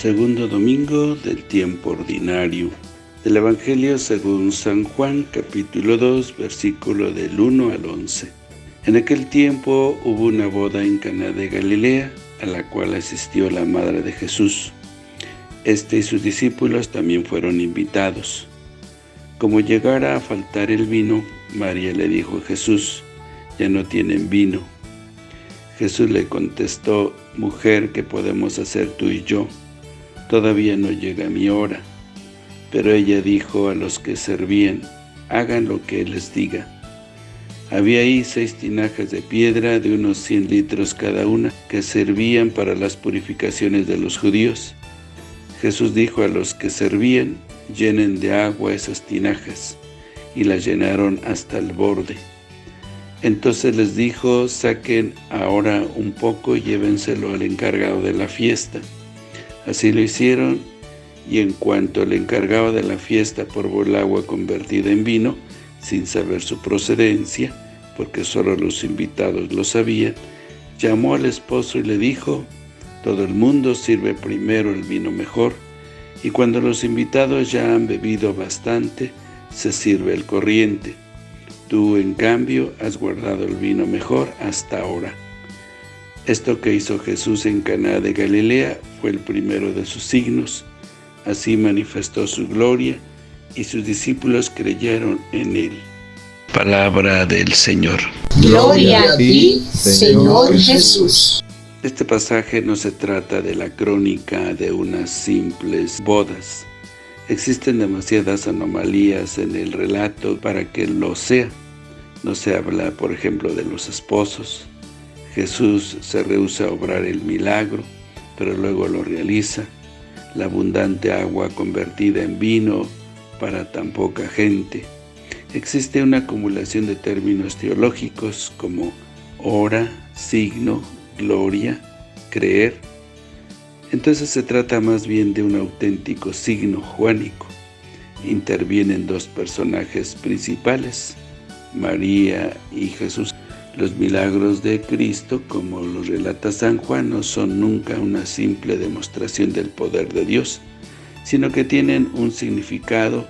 Segundo domingo del tiempo ordinario del Evangelio según San Juan, capítulo 2, versículo del 1 al 11. En aquel tiempo hubo una boda en Caná de Galilea, a la cual asistió la madre de Jesús. Este y sus discípulos también fueron invitados. Como llegara a faltar el vino, María le dijo a Jesús, ya no tienen vino. Jesús le contestó, mujer, ¿qué podemos hacer tú y yo? Todavía no llega mi hora. Pero ella dijo a los que servían, hagan lo que les diga. Había ahí seis tinajas de piedra de unos cien litros cada una, que servían para las purificaciones de los judíos. Jesús dijo a los que servían, llenen de agua esas tinajas, y las llenaron hasta el borde. Entonces les dijo, saquen ahora un poco y llévenselo al encargado de la fiesta. Así lo hicieron, y en cuanto el encargado de la fiesta probó el agua convertida en vino, sin saber su procedencia, porque solo los invitados lo sabían, llamó al esposo y le dijo, todo el mundo sirve primero el vino mejor, y cuando los invitados ya han bebido bastante, se sirve el corriente. Tú, en cambio, has guardado el vino mejor hasta ahora. Esto que hizo Jesús en Caná de Galilea fue el primero de sus signos. Así manifestó su gloria, y sus discípulos creyeron en él. Palabra del Señor. Gloria a ti, Señor Jesús. Este pasaje no se trata de la crónica de unas simples bodas. Existen demasiadas anomalías en el relato para que lo sea. No se habla, por ejemplo, de los esposos. Jesús se rehúsa a obrar el milagro, pero luego lo realiza. La abundante agua convertida en vino para tan poca gente. Existe una acumulación de términos teológicos como hora, signo, gloria, creer. Entonces se trata más bien de un auténtico signo juánico. Intervienen dos personajes principales, María y Jesús. Los milagros de Cristo, como los relata San Juan, no son nunca una simple demostración del poder de Dios, sino que tienen un significado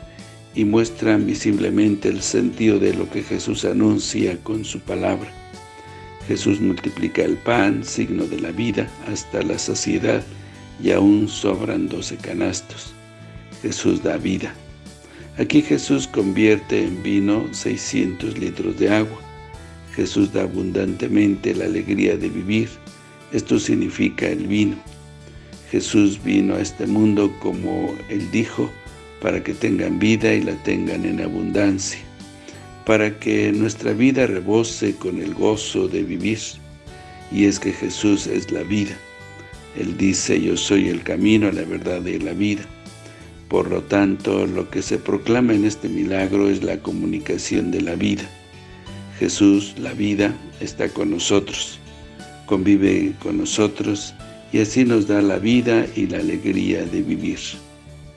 y muestran visiblemente el sentido de lo que Jesús anuncia con su palabra. Jesús multiplica el pan, signo de la vida, hasta la saciedad, y aún sobran doce canastos. Jesús da vida. Aquí Jesús convierte en vino 600 litros de agua. Jesús da abundantemente la alegría de vivir. Esto significa el vino. Jesús vino a este mundo como Él dijo, para que tengan vida y la tengan en abundancia, para que nuestra vida rebose con el gozo de vivir. Y es que Jesús es la vida. Él dice, yo soy el camino, la verdad y la vida. Por lo tanto, lo que se proclama en este milagro es la comunicación de la vida. Jesús, la vida, está con nosotros, convive con nosotros y así nos da la vida y la alegría de vivir.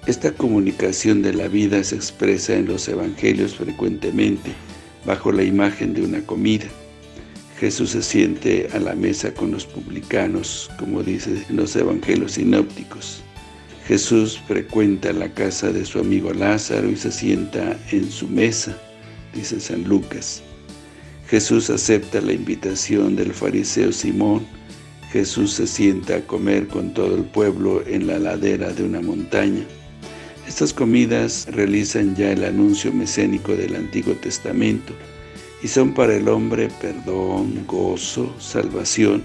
Esta comunicación de la vida se expresa en los evangelios frecuentemente, bajo la imagen de una comida. Jesús se siente a la mesa con los publicanos, como dice en los evangelios sinópticos. Jesús frecuenta la casa de su amigo Lázaro y se sienta en su mesa, dice San Lucas. Jesús acepta la invitación del fariseo Simón. Jesús se sienta a comer con todo el pueblo en la ladera de una montaña. Estas comidas realizan ya el anuncio mesénico del Antiguo Testamento y son para el hombre perdón, gozo, salvación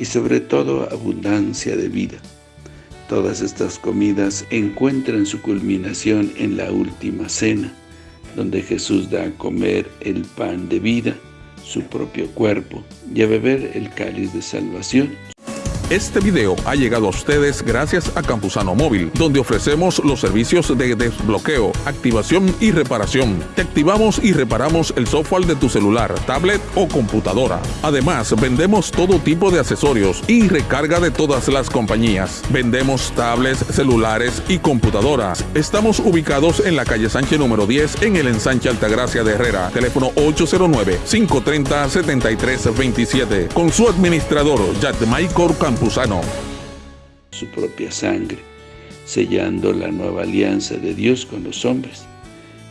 y sobre todo abundancia de vida. Todas estas comidas encuentran su culminación en la última cena, donde Jesús da a comer el pan de vida, su propio cuerpo, y a beber el cáliz de salvación, este video ha llegado a ustedes gracias a Campusano Móvil, donde ofrecemos los servicios de desbloqueo, activación y reparación. Te activamos y reparamos el software de tu celular, tablet o computadora. Además, vendemos todo tipo de accesorios y recarga de todas las compañías. Vendemos tablets, celulares y computadoras. Estamos ubicados en la calle Sánchez número 10 en el ensanche Altagracia de Herrera. Teléfono 809-530-7327. Con su administrador, Maikor Su propia sangre. sellando la nueva alianza de Dios con los hombres.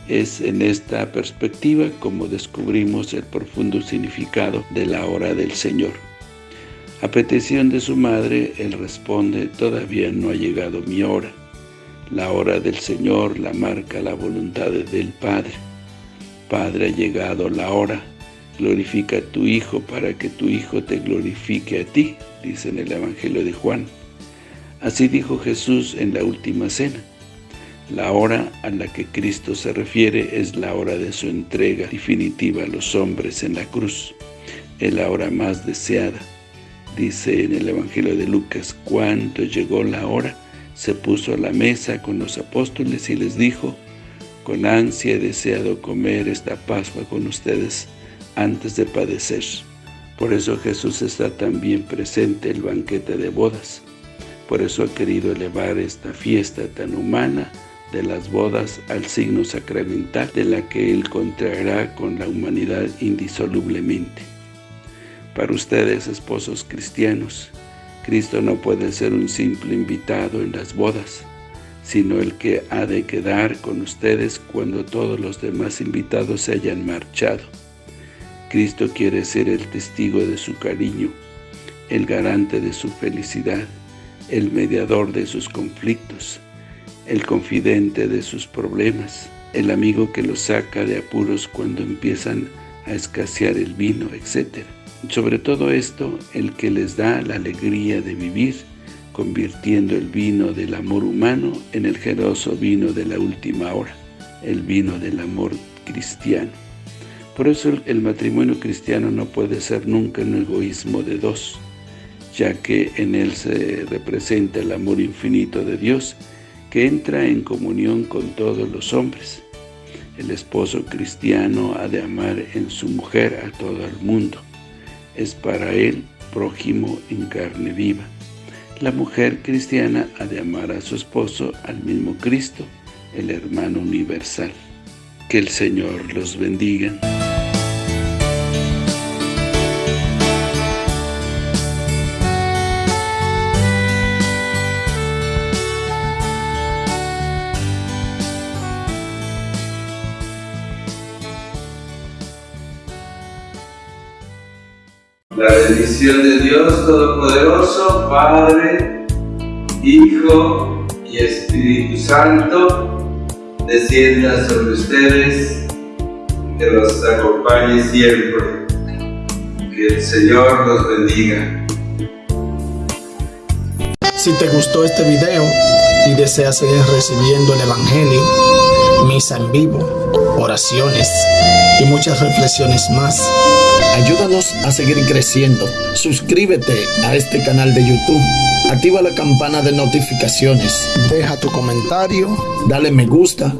Es en esta perspectiva como descubrimos el profundo significado de la hora del Señor. A petición de su madre, él responde, todavía no ha llegado mi hora. La hora del Señor la marca la voluntad del Padre. Padre, ha llegado la hora. Glorifica a tu Hijo para que tu Hijo te glorifique a ti, dice en el Evangelio de Juan. Así dijo Jesús en la última cena. La hora a la que Cristo se refiere es la hora de su entrega definitiva a los hombres en la cruz. Es la hora más deseada. Dice en el Evangelio de Lucas, cuando llegó la hora, se puso a la mesa con los apóstoles y les dijo, con ansia he deseado comer esta Pascua con ustedes antes de padecer. Por eso Jesús está también presente en el banquete de bodas. Por eso ha querido elevar esta fiesta tan humana de las bodas al signo sacramental de la que Él contraerá con la humanidad indisolublemente. Para ustedes, esposos cristianos, Cristo no puede ser un simple invitado en las bodas, sino el que ha de quedar con ustedes cuando todos los demás invitados se hayan marchado. Cristo quiere ser el testigo de su cariño, el garante de su felicidad, el mediador de sus conflictos, el confidente de sus problemas, el amigo que los saca de apuros cuando empiezan a escasear el vino, etc. Sobre todo esto, el que les da la alegría de vivir, convirtiendo el vino del amor humano en el generoso vino de la última hora, el vino del amor cristiano. Por eso el, matrimonio cristiano no puede ser nunca un egoísmo de dos, ya que en él se representa el amor infinito de Dios que entra en comunión con todos los hombres. El esposo cristiano ha de amar en su mujer a todo el mundo. Es para él prójimo en carne viva. La mujer cristiana ha de amar a su esposo al mismo Cristo, el hermano universal. Que el Señor los bendiga. La bendición de Dios Todopoderoso, Padre, Hijo y Espíritu Santo, descienda sobre ustedes, que los acompañe siempre. Que el Señor los bendiga. Si te gustó este video y deseas seguir recibiendo el Evangelio, misa en vivo, oraciones y muchas reflexiones más, Ayúdanos a seguir creciendo. Suscríbete a este canal de YouTube. Activa la campana de notificaciones. Deja tu comentario. Dale me gusta.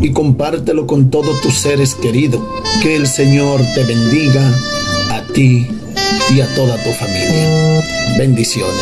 Y compártelo con todos tus seres queridos. Que el Señor te bendiga a ti y a toda tu familia. Bendiciones.